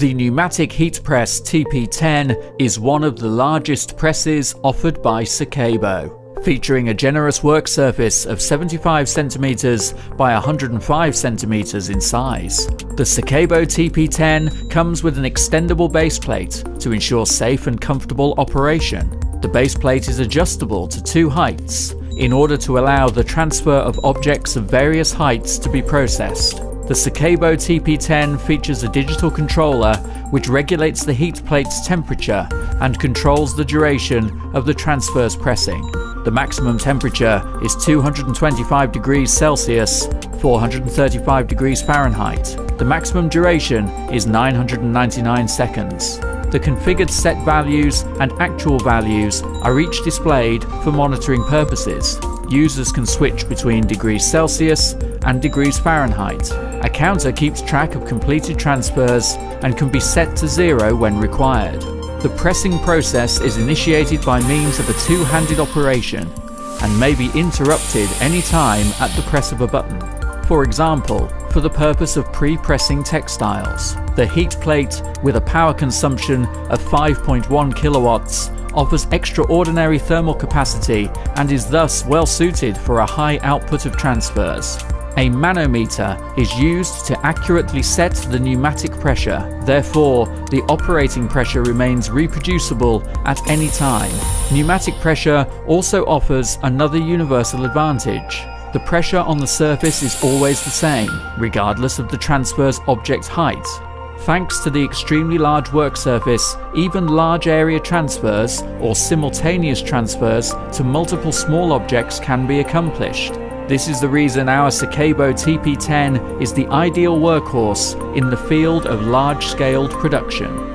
The pneumatic heat press TP10 is one of the largest presses offered by Secabo featuring a generous work surface of 75 cm by 105 cm in size. The Secabo TP10 comes with an extendable base plate to ensure safe and comfortable operation. The base plate is adjustable to two heights in order to allow the transfer of objects of various heights to be processed. The Secabo TP10 features a digital controller which regulates the heat plate's temperature and controls the duration of the transfer pressing. The maximum temperature is 225 degrees Celsius, 435 degrees Fahrenheit. The maximum duration is 999 seconds. The configured set values and actual values are each displayed for monitoring purposes. Users can switch between degrees Celsius and degrees Fahrenheit. A counter keeps track of completed transfers and can be set to zero when required. The pressing process is initiated by means of a two-handed operation and may be interrupted any time at the press of a button. For example, for the purpose of pre-pressing textiles. The heat plate, with a power consumption of 5.1 kilowatts, offers extraordinary thermal capacity and is thus well suited for a high output of transfers. A manometer is used to accurately set the pneumatic pressure, therefore the operating pressure remains reproducible at any time. Pneumatic pressure also offers another universal advantage. The pressure on the surface is always the same, regardless of the transfer's object height. Thanks to the extremely large work surface, even large area transfers or simultaneous transfers to multiple small objects can be accomplished. This is the reason our Secabo TP10 is the ideal workhorse in the field of large-scaled production.